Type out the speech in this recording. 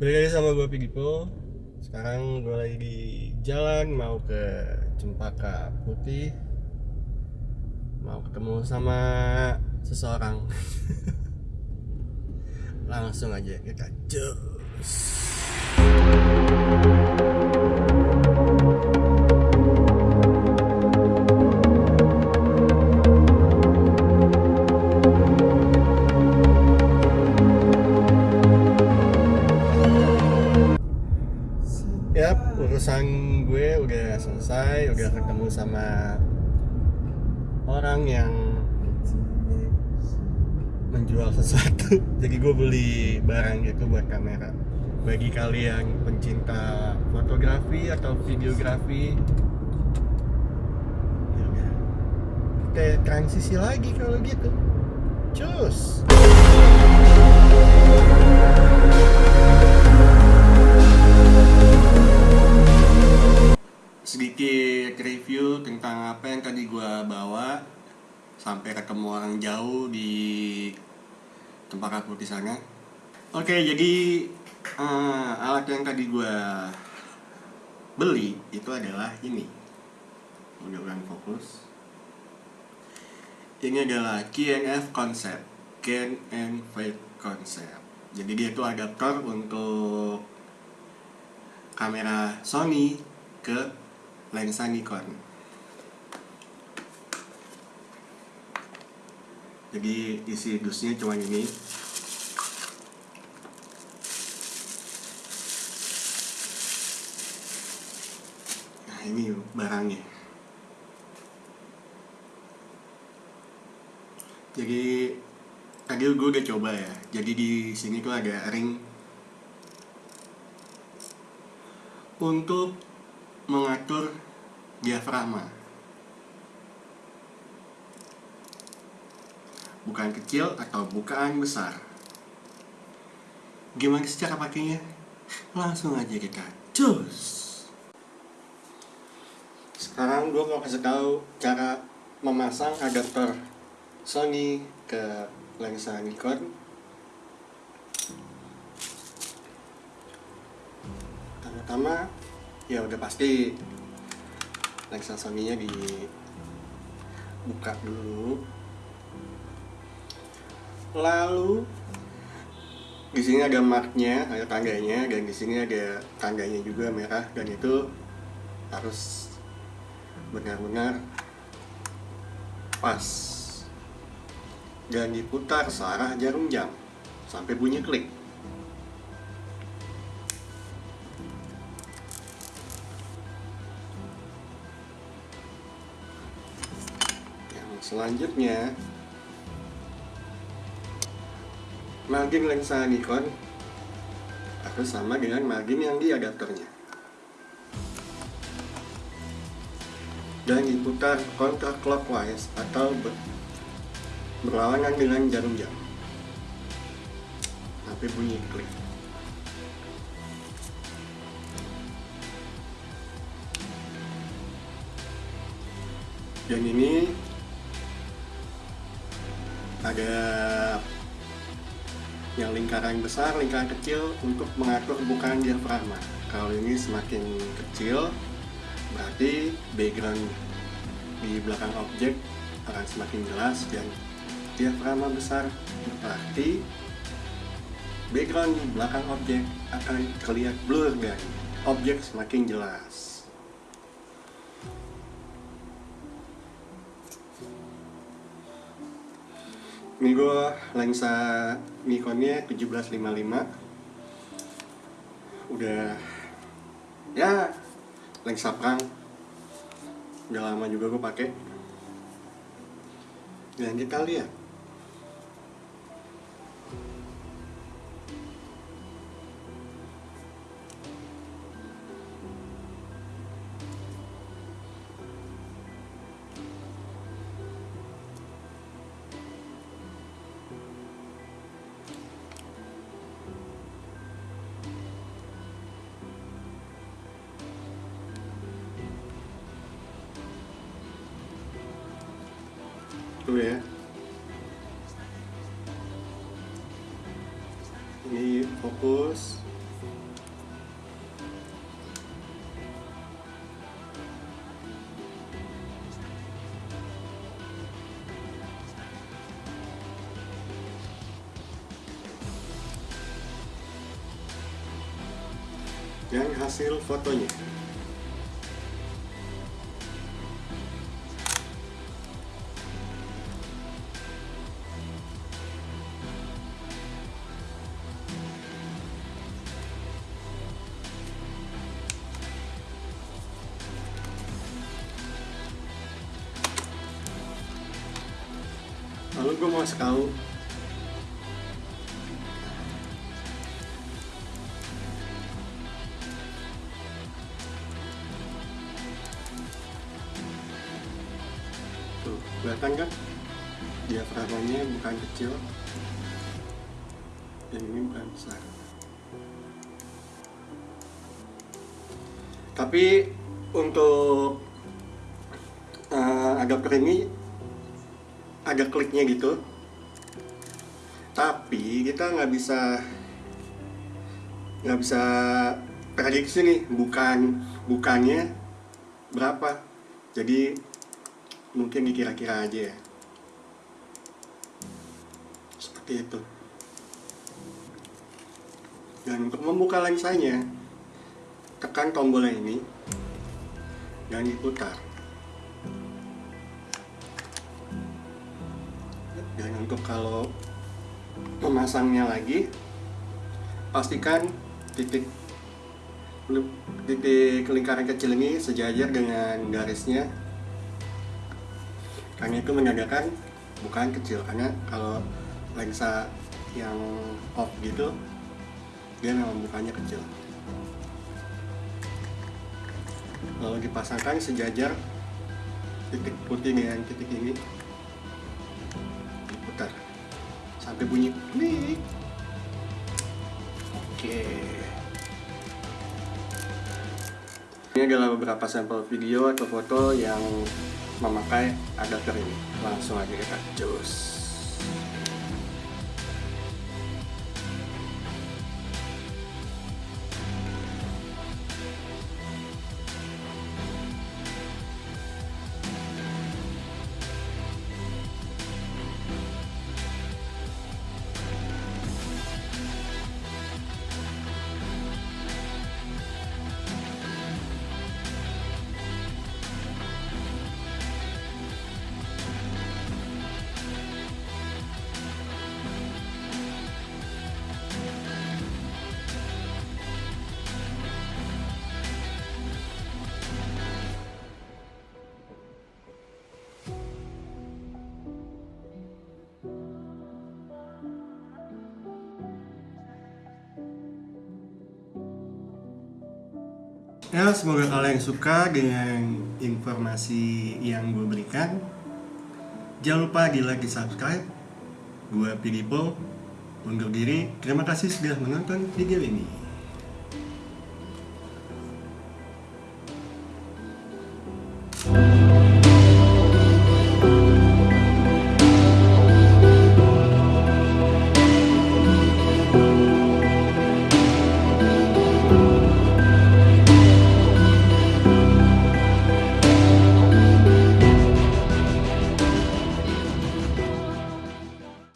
Balik lagi sama gue Pigipo Sekarang gue lagi di jalan mau ke Cempaka Putih. Mau ketemu sama seseorang. Langsung aja kita jos gue udah selesai, udah ketemu sama orang yang menjual sesuatu. Jadi gue beli barang gitu buat kamera. Bagi kalian pencinta fotografi atau videografi, ya udah. Kita transisi lagi kalau gitu. Cus. Sedikit review tentang apa yang tadi gua bawa sampai ketemu orang jauh di tempat aku di sana. Oke, jadi eh, alat yang tadi gua beli itu adalah ini. Mudah-mudahan fokus. Ini adalah KNF Concept, KNF Concept. Jadi dia itu adaptor untuk kamera Sony ke lensa Nikon. Jadi isi dusnya cuma ini. Nah ini barangnya. Jadi tadi gue udah coba ya. Jadi di sini tuh ada ring untuk mengatur diafragma. Bukaan kecil atau bukaan besar. Gimana sih cara pakainya? Langsung aja kita cus. Sekarang gue mau kasih tahu cara memasang adaptor Sony ke lensa Nikon. Pertama ya udah pasti. Lensa Sony-nya dibuka dulu. Lalu di sini ada marknya ada tangganya dan di sini ada tangganya juga merah dan itu harus benar-benar pas. Dan diputar searah jarum jam. Sampai bunyi klik selanjutnya margin lensa Nikon harus sama dengan margin yang di adapternya. Dan diputar counterclockwise atau ber berlawanan dengan jarum jam sampai bunyi klik. Dan ini ada yang lingkaran besar, lingkaran kecil untuk mengatur bukaan diafragma. Kalau ini semakin kecil, berarti background di belakang objek akan semakin jelas dan diafragma besar berarti background di belakang objek akan terlihat blur dan objek semakin jelas. Ini gue lensa Nikonnya 1755 udah ya lensa perang. Udah lama juga gue pakai dan kita lihat ya. Ini fokus. Yang hasil fotonya. Lalu gue mau tahu. Tuh kelihatan kan? Diafragmanya bukan kecil. Dan ini bukan besar. Tapi untuk uh, agak kering ada kliknya gitu. Tapi kita nggak bisa nggak bisa prediksi nih bukan bukannya berapa. Jadi mungkin dikira-kira aja ya. Seperti itu. Dan untuk membuka lensanya tekan tombol ini dan diputar untuk kalau memasangnya lagi pastikan titik titik lingkaran kecil ini sejajar dengan garisnya. Karena itu menandakan bukan kecil karena kalau lensa yang off gitu dia memang bukannya kecil. Lalu dipasangkan sejajar titik putih dengan titik ini sampai bunyi klik. Oke. Ini adalah beberapa sampel video atau foto yang memakai adapter ini. Langsung aja kita cus Ya, semoga kalian suka dengan informasi yang gue berikan. Jangan lupa di like, di subscribe. Gue Pidipo, undur diri. Terima kasih sudah menonton video ini.